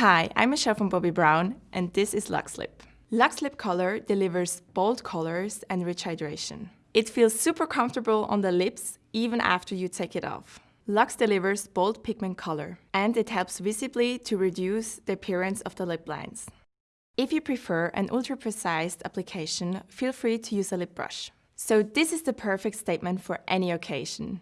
Hi, I'm Michelle from Bobbi Brown and this is Luxe Lip. Luxe Lip Color delivers bold colors and rich hydration. It feels super comfortable on the lips even after you take it off. Luxe delivers bold pigment color and it helps visibly to reduce the appearance of the lip lines. If you prefer an ultra-precise application, feel free to use a lip brush. So this is the perfect statement for any occasion.